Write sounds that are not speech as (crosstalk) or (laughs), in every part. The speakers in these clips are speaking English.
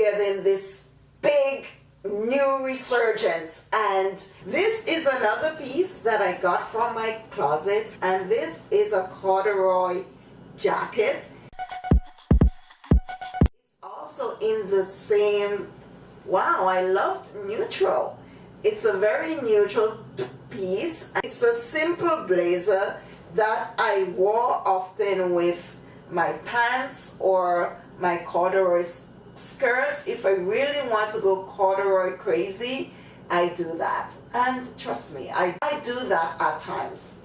getting this big new resurgence. And this is another piece that I got from my closet. And this is a corduroy jacket. It's also in the same wow I loved neutral. It's a very neutral piece. It's a simple blazer that I wore often with my pants or my corduroy skirts if I really want to go corduroy crazy I do that. And trust me I, I do that at times.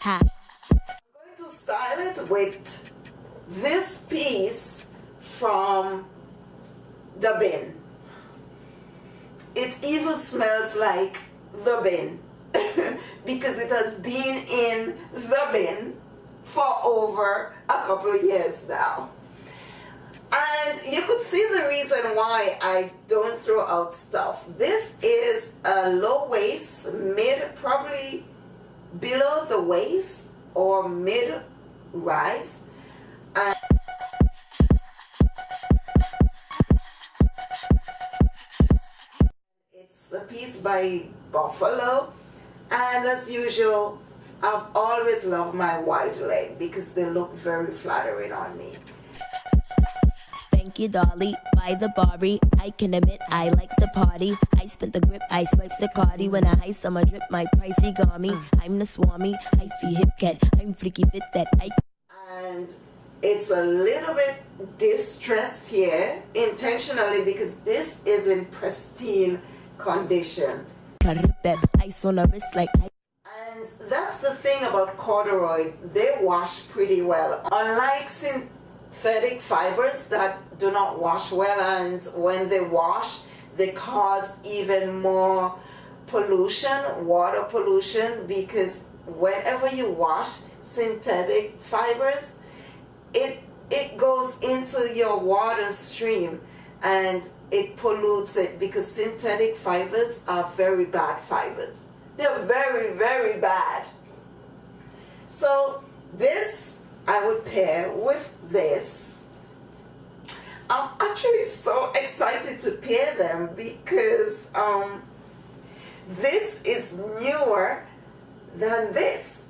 Ha. I'm going to style it with this piece from the bin. It even smells like the bin. (laughs) Because it has been in the bin for over a couple of years now. And you could see the reason why I don't throw out stuff. This is a low waist, mid, probably below the waist or mid rise. It's a piece by Buffalo. And as usual, I've always loved my wide leg because they look very flattering on me. Thank you, Dolly. By the Barbie, I can admit I likes the party. I spent the grip, I swipes the cardi. When I heist, I'ma drip my pricey garmy. I'm the swami, I feel hip cat. I'm freaky fit that I. And it's a little bit distressed here intentionally because this is in pristine condition. Ice on a wrist like I that's the thing about corduroy, they wash pretty well. Unlike synthetic fibers that do not wash well and when they wash, they cause even more pollution, water pollution, because whenever you wash synthetic fibers, it, it goes into your water stream and it pollutes it because synthetic fibers are very bad fibers. They're very, very bad. So this I would pair with this. I'm actually so excited to pair them because um, this is newer than this.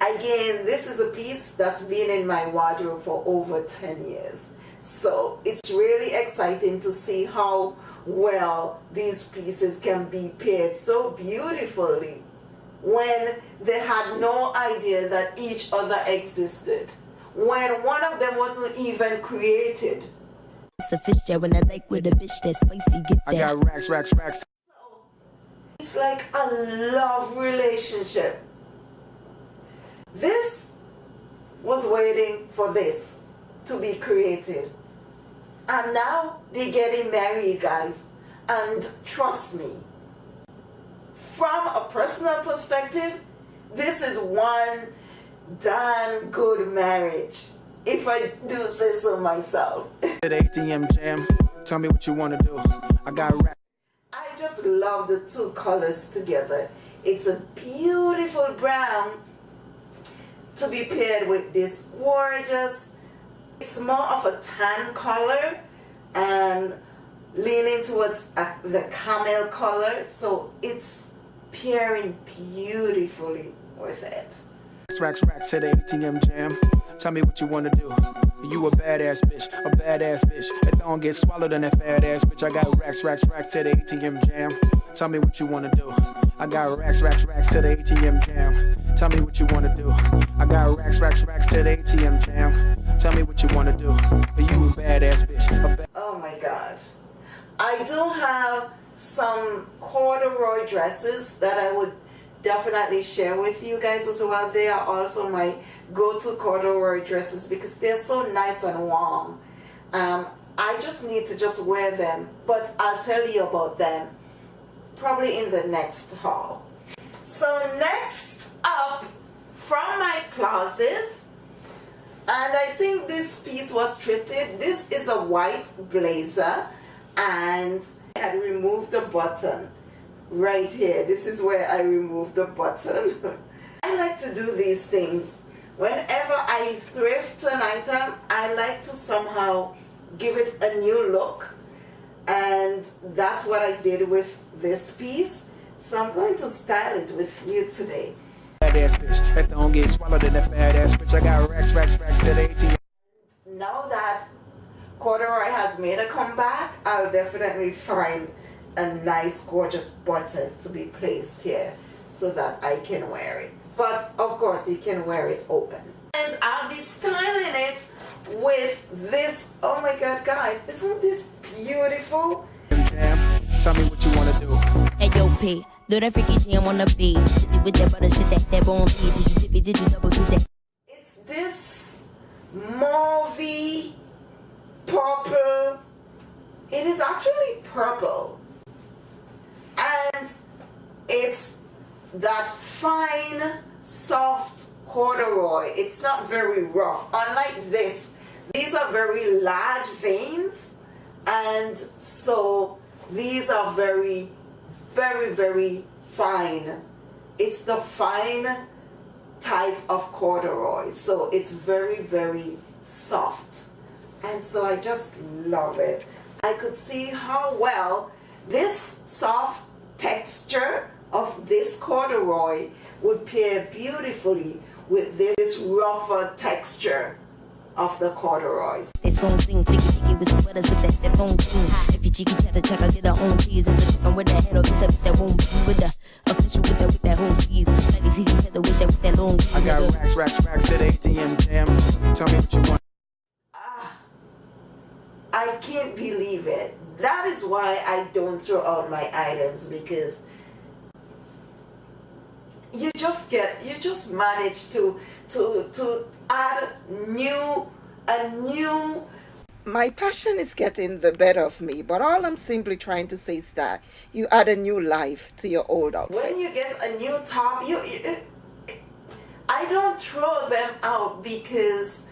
Again, this is a piece that's been in my wardrobe for over 10 years. So it's really exciting to see how well these pieces can be paired so beautifully when they had no idea that each other existed. When one of them wasn't even created. It's a fish jet when I like with a bitch that's spicy get I got racks racks racks. It's like a love relationship. This was waiting for this to be created and now they're getting married, guys. And trust me, from a personal perspective, this is one damn good marriage. If I do say so myself. (laughs) At ATM jam, tell me what you want to do. I got rap. I just love the two colors together. It's a beautiful brown to be paired with this gorgeous it's more of a tan color and leaning towards uh, the camel color, so it's pairing beautifully with it. Racks, racks to the ATM jam. Tell me what you wanna do. You a badass bitch, a badass bitch. If don't get swallowed in that fat ass bitch, I got racks, racks, racks to the ATM jam. Tell me what you wanna do. I got racks, racks, racks to the ATM jam. Tell me what you wanna do. I got racks, racks, racks to the ATM jam. Tell me what you wanna do. Are you a badass bitch? A ba oh my god. I do have some corduroy dresses that I would definitely share with you guys as well. They are also my go-to corduroy dresses because they're so nice and warm. Um, I just need to just wear them, but I'll tell you about them probably in the next haul. So next up from my closet and I think this piece was thrifted this is a white blazer and I had removed the button right here this is where I removed the button (laughs) I like to do these things whenever I thrift an item, I like to somehow give it a new look. And that's what I did with this piece. So I'm going to style it with you today. Fat ass bitch, that don't get swallowed in that fat ass bitch. I got racks, racks, racks to the ATM. Now that corduroy has made a comeback, I'll definitely find a nice gorgeous button to be placed here so that I can wear it. But of course you can wear it open. And I'll be styling it with this, oh my god guys, isn't this beautiful? Damn, tell me what you do. Hey yo P, do that freaky with that butter shit that that bone. Did you did you double do that? It's this mauvey purple. It is actually purple. And it's that fine, soft corduroy. It's not very rough. Unlike this, these are very large veins. And so these are very, very, very fine. It's the fine type of corduroy. So it's very, very soft. And so I just love it. I could see how well this soft texture of this corduroy would pair beautifully with this rougher texture of the corduroys. Cheese. It's a with the official with that, with that whole skis. Let me see each other, wish that with that long I got racks, racks, racks at ATM jam. Tell me what you want. Ah, I can't believe it. That is why I don't throw out my items because you just get you just manage to to to add new a new my passion is getting the better of me but all i'm simply trying to say is that you add a new life to your old outfit. When you get a new top you, you i don't throw them out because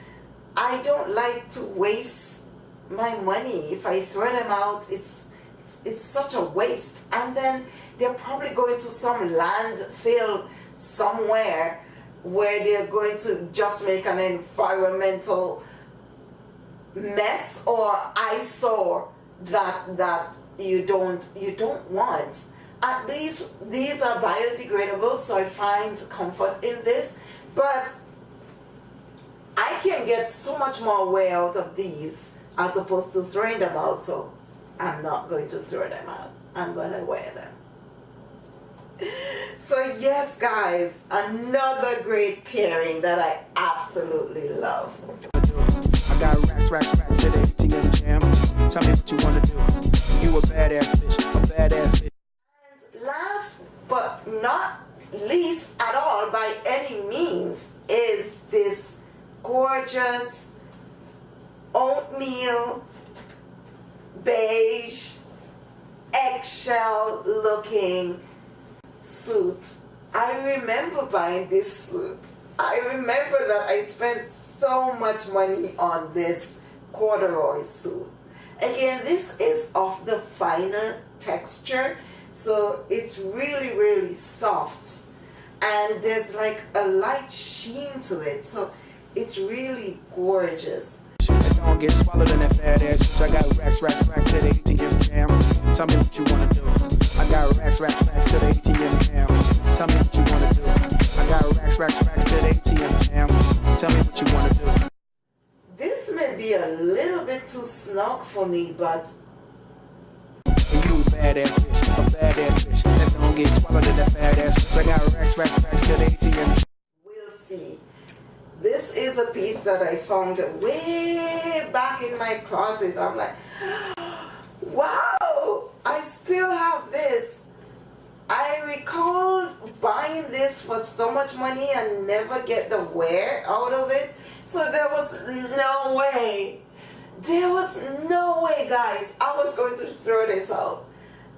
i don't like to waste my money. If i throw them out it's it's, it's such a waste. And then they're probably going to some landfill somewhere where they're going to just make an environmental mess or eyesore that that you don't you don't want. At least these are biodegradable so I find comfort in this. But I can get so much more wear out of these as opposed to throwing them out so I'm not going to throw them out. I'm going to wear them. (laughs) So yes guys another great pairing that I absolutely love got racks, racks, racks at ATM jam. Tell me what you wanna do. You a badass bitch, a badass bitch. Last but not least at all by any means is this gorgeous oatmeal beige eggshell looking suit. I remember buying this suit. I remember that I spent so much money on this corduroy suit. Again, this is of the finer texture, so it's really, really soft. And there's like a light sheen to it, so it's really gorgeous. Don't get swallowed in that fat ass. I got racks, racks, racks ATM. Tell me what you wanna do. I got racks, racks, racks ATM. Tell me what you wanna do. I got racks Tell me what you wanna do. This may be a little bit too snug for me, but you badass bitch, a badass bitch. That don't get swallowed in that fat ass bitch. I got racks, racks, racks to the ATM we'll see. This is a piece that I found way back in my closet. I'm like, (gasps) wow, I still have this. I recall buying this for so much money and never get the wear out of it. So there was no way, there was no way guys, I was going to throw this out.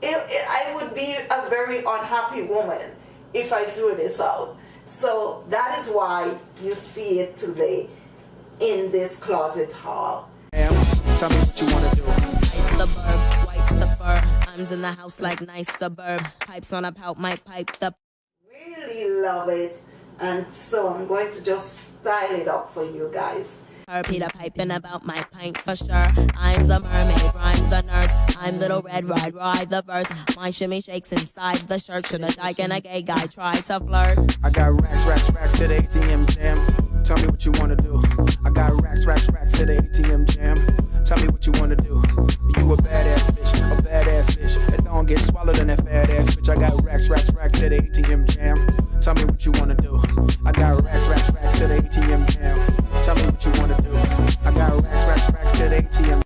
It, it, I would be a very unhappy woman if I threw this out. So that is why you see it today in this closet haul. Tell me what you wanna do. Suburb, white's the. I'm in the house like nice suburb. Pipes on a pout, my pipe the Really love it. and so I'm going to just style it up for you guys. Her Peter piping about my pint for sure. I'm the mermaid, rhymes the nurse. I'm little red, ride, ride the verse. My shimmy shakes inside the shirt. Should a dyke and a gay guy try to flirt? I got racks, racks, racks to the ATM jam. Tell me what you wanna do. I got racks, racks, racks to the ATM jam. Tell me what you wanna do. You a badass bitch, a badass bitch. That don't get swallowed in that fat ass bitch. I got racks, racks, racks to the ATM jam. Tell me what you wanna do. I got racks, racks, racks to the ATM jam. Tell me what you wanna do. I got racks, racks, racks to the ATM.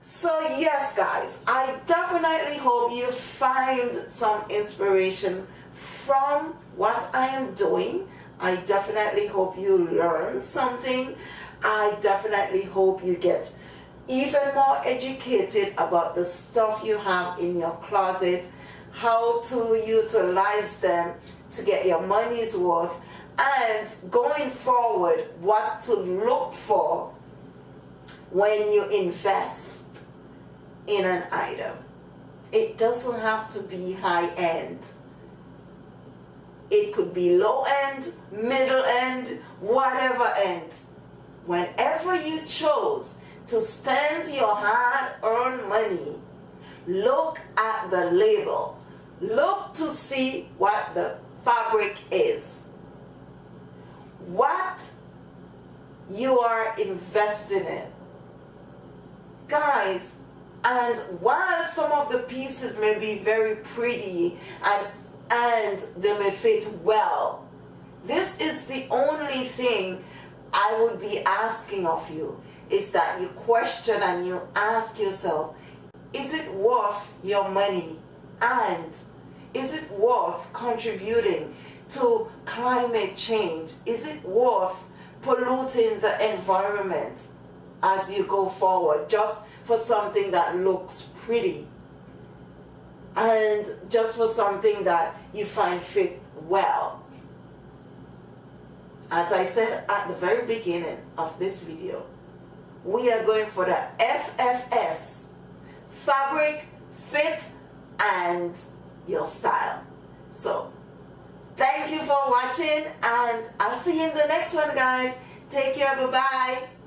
So yes guys, I definitely hope you find some inspiration from what I am doing. I definitely hope you learn something. I definitely hope you get even more educated about the stuff you have in your closet, how to utilize them to get your money's worth, and going forward, what to look for when you invest in an item. It doesn't have to be high end. It could be low end, middle end, whatever end. Whenever you chose to spend your hard-earned money, look at the label. Look to see what the fabric is. What you are investing in. Guys, and while some of the pieces may be very pretty and, and they may fit well, this is the only thing I would be asking of you is that you question and you ask yourself, is it worth your money? And is it worth contributing to climate change? Is it worth polluting the environment as you go forward just for something that looks pretty? And just for something that you find fit well. As I said at the very beginning of this video, we are going for the FFS, fabric, fit, and your style. So, thank you for watching, and I'll see you in the next one, guys. Take care, bye-bye.